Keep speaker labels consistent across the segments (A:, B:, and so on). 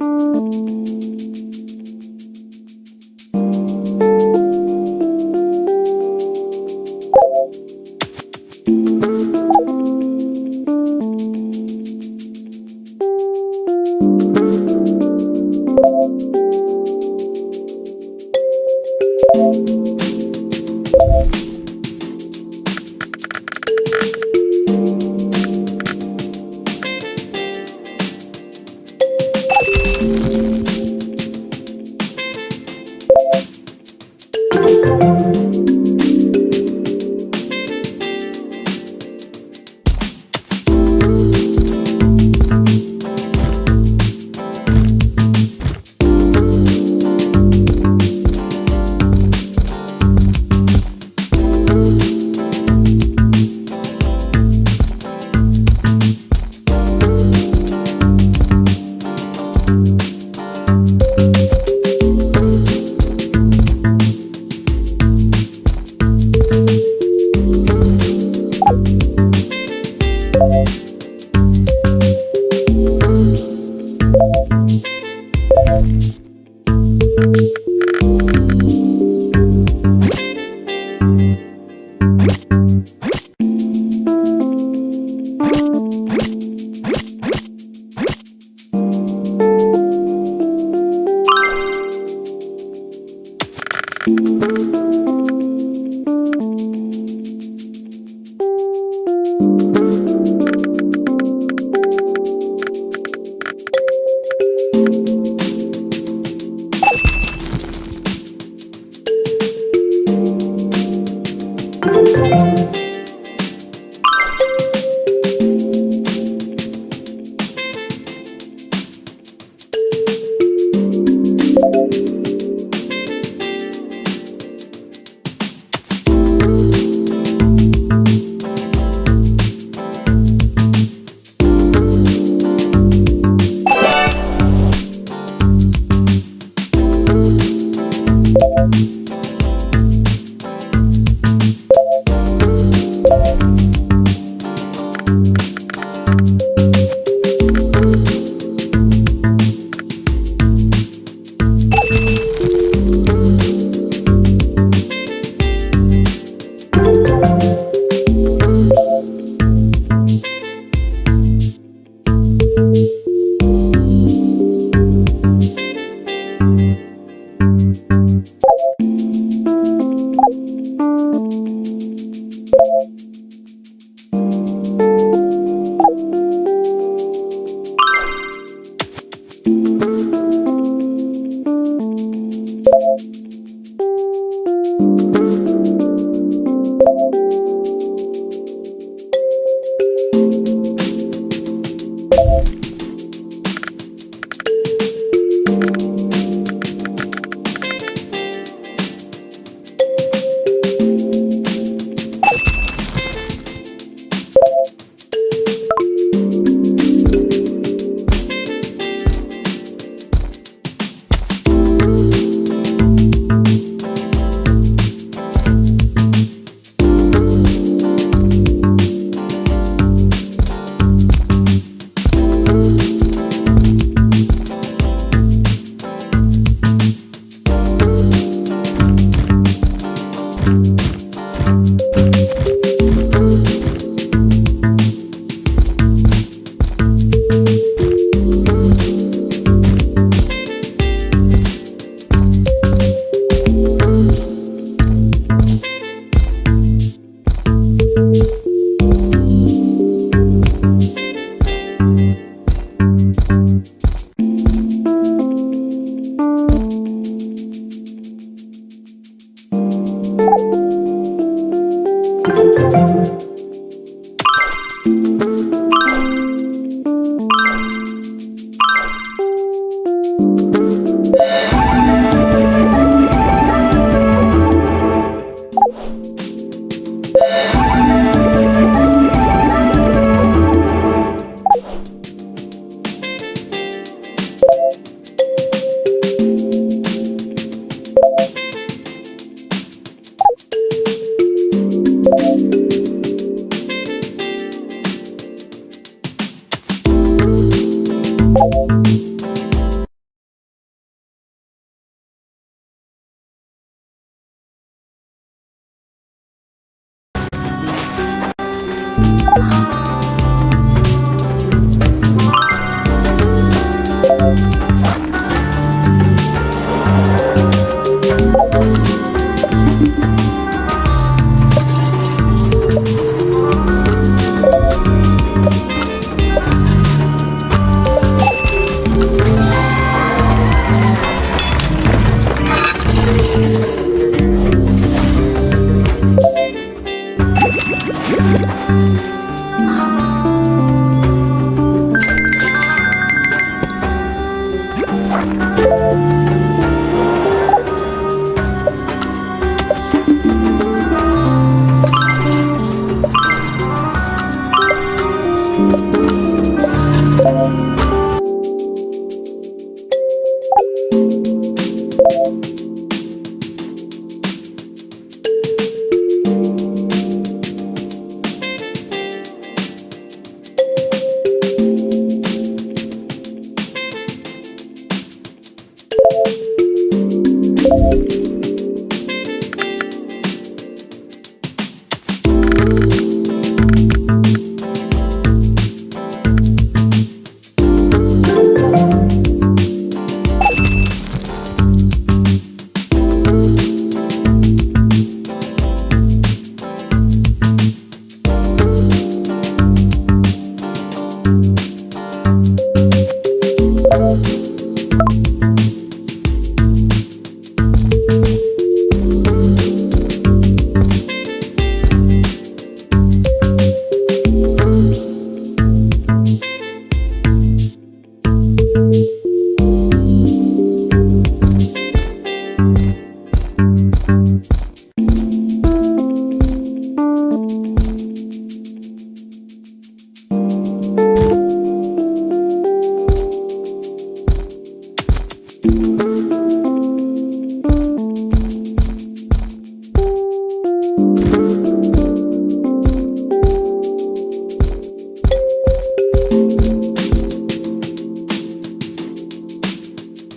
A: Música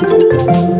A: Música